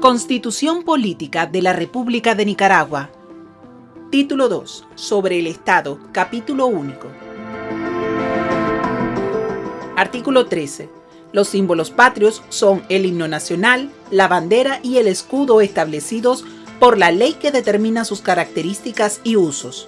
Constitución Política de la República de Nicaragua. Título 2. Sobre el Estado. Capítulo único. Artículo 13. Los símbolos patrios son el himno nacional, la bandera y el escudo establecidos por la ley que determina sus características y usos.